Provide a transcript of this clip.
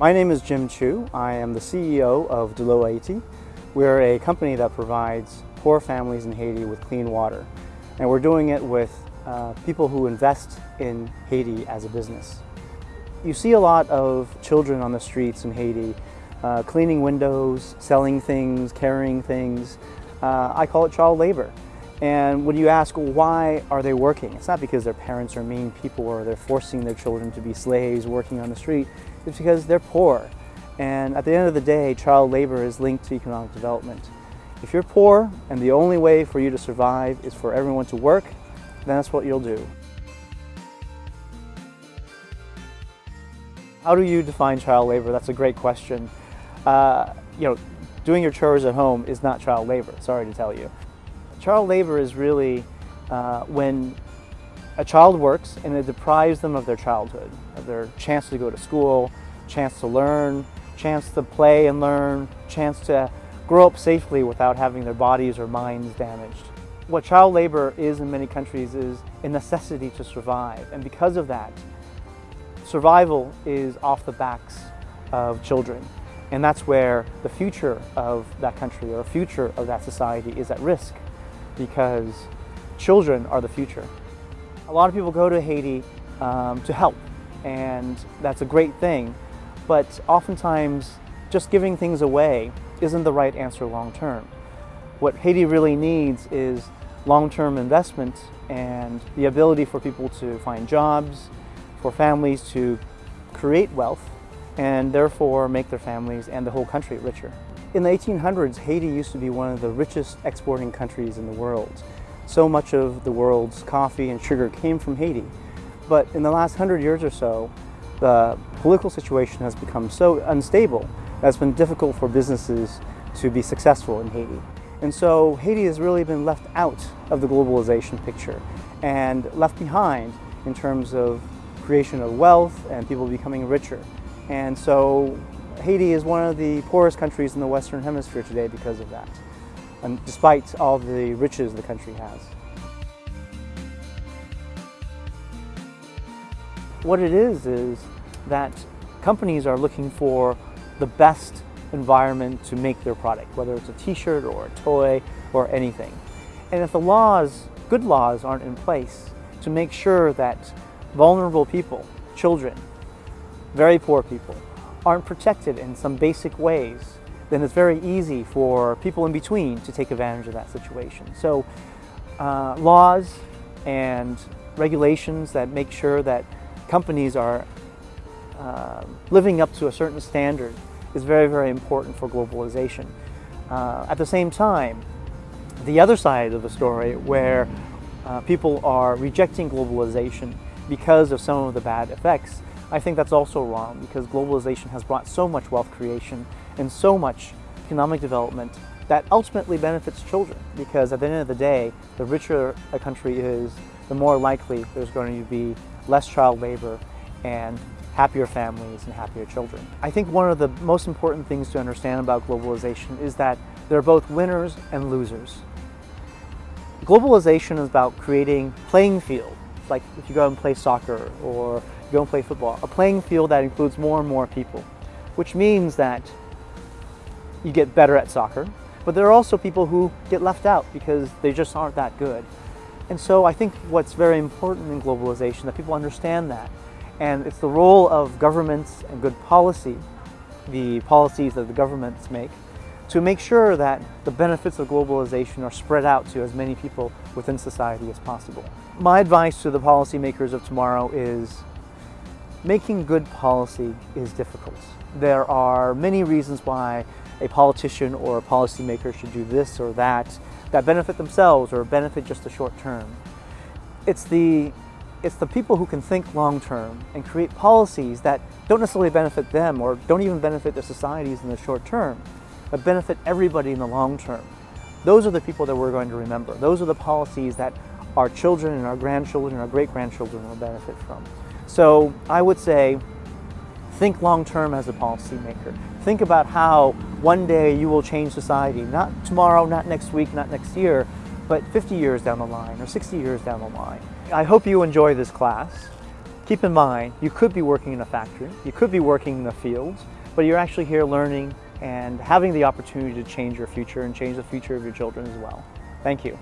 My name is Jim Chu. I am the CEO of DloHaiti. We're a company that provides poor families in Haiti with clean water. And we're doing it with uh, people who invest in Haiti as a business. You see a lot of children on the streets in Haiti uh, cleaning windows, selling things, carrying things. Uh, I call it child labor. And when you ask why are they working, it's not because their parents are mean people or they're forcing their children to be slaves working on the street. It's because they're poor. And at the end of the day, child labor is linked to economic development. If you're poor and the only way for you to survive is for everyone to work, then that's what you'll do. How do you define child labor? That's a great question. Uh, you know, doing your chores at home is not child labor, sorry to tell you. Child labor is really uh, when a child works and it deprives them of their childhood, of their chance to go to school, chance to learn, chance to play and learn, chance to grow up safely without having their bodies or minds damaged. What child labor is in many countries is a necessity to survive and because of that, survival is off the backs of children. And that's where the future of that country or future of that society is at risk because children are the future. A lot of people go to Haiti um, to help and that's a great thing, but oftentimes just giving things away isn't the right answer long term. What Haiti really needs is long-term investment and the ability for people to find jobs, for families to create wealth and therefore make their families and the whole country richer. In the 1800s, Haiti used to be one of the richest exporting countries in the world. So much of the world's coffee and sugar came from Haiti. But in the last hundred years or so, the political situation has become so unstable that it's been difficult for businesses to be successful in Haiti. And so Haiti has really been left out of the globalization picture and left behind in terms of creation of wealth and people becoming richer. And so Haiti is one of the poorest countries in the Western Hemisphere today because of that, and despite all the riches the country has. What it is is that companies are looking for the best environment to make their product, whether it's a t-shirt or a toy or anything. And if the laws, good laws aren't in place to make sure that vulnerable people, children, very poor people, aren't protected in some basic ways, then it's very easy for people in between to take advantage of that situation. So uh, laws and regulations that make sure that companies are uh, living up to a certain standard is very, very important for globalization. Uh, at the same time, the other side of the story where uh, people are rejecting globalization because of some of the bad effects I think that's also wrong because globalization has brought so much wealth creation and so much economic development that ultimately benefits children because at the end of the day, the richer a country is, the more likely there's going to be less child labor and happier families and happier children. I think one of the most important things to understand about globalization is that there are both winners and losers. Globalization is about creating playing field, like if you go and play soccer or go and play football. A playing field that includes more and more people, which means that you get better at soccer, but there are also people who get left out because they just aren't that good. And so I think what's very important in globalization that people understand that. And it's the role of governments and good policy, the policies that the governments make, to make sure that the benefits of globalization are spread out to as many people within society as possible. My advice to the policymakers of tomorrow is Making good policy is difficult. There are many reasons why a politician or a policymaker should do this or that that benefit themselves or benefit just the short term. It's the, it's the people who can think long term and create policies that don't necessarily benefit them or don't even benefit their societies in the short term, but benefit everybody in the long term. Those are the people that we're going to remember. Those are the policies that our children and our grandchildren and our great-grandchildren will benefit from. So I would say, think long-term as a policymaker. Think about how one day you will change society, not tomorrow, not next week, not next year, but 50 years down the line or 60 years down the line. I hope you enjoy this class. keep in mind, you could be working in a factory, you could be working in the fields, but you're actually here learning and having the opportunity to change your future and change the future of your children as well. Thank you.